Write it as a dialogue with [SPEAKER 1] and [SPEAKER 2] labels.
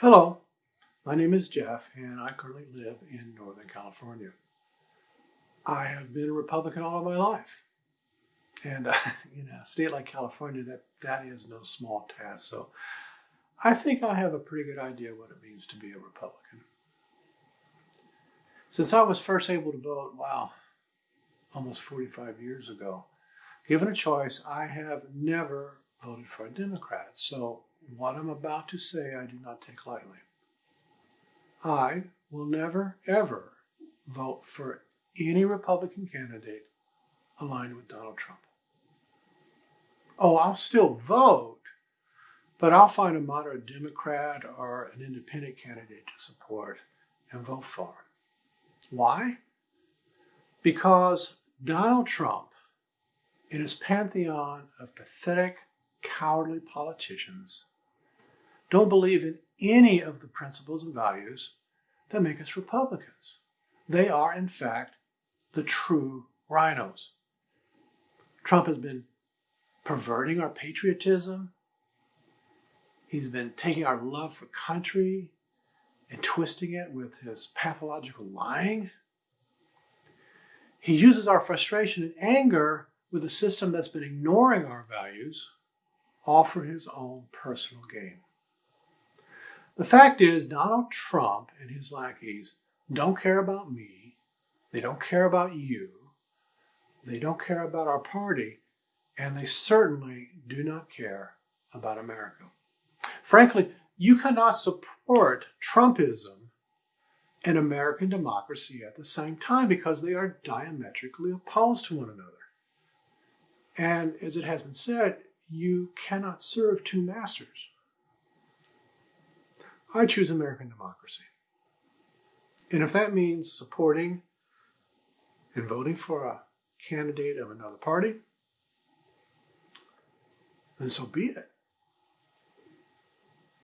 [SPEAKER 1] Hello, my name is Jeff, and I currently live in Northern California. I have been a Republican all of my life. And uh, in a state like California, that, that is no small task. So I think I have a pretty good idea what it means to be a Republican. Since I was first able to vote, wow, almost 45 years ago, given a choice, I have never voted for a Democrat. So what I'm about to say, I do not take lightly. I will never, ever vote for any Republican candidate aligned with Donald Trump. Oh, I'll still vote, but I'll find a moderate Democrat or an independent candidate to support and vote for. Why? Because Donald Trump, in his pantheon of pathetic, cowardly politicians, don't believe in any of the principles and values that make us Republicans. They are, in fact, the true RINOs. Trump has been perverting our patriotism. He's been taking our love for country and twisting it with his pathological lying. He uses our frustration and anger with a system that's been ignoring our values, all for his own personal gain. The fact is, Donald Trump and his lackeys don't care about me. They don't care about you. They don't care about our party. And they certainly do not care about America. Frankly, you cannot support Trumpism and American democracy at the same time because they are diametrically opposed to one another. And as it has been said, you cannot serve two masters. I choose American democracy. And if that means supporting and voting for a candidate of another party, then so be it.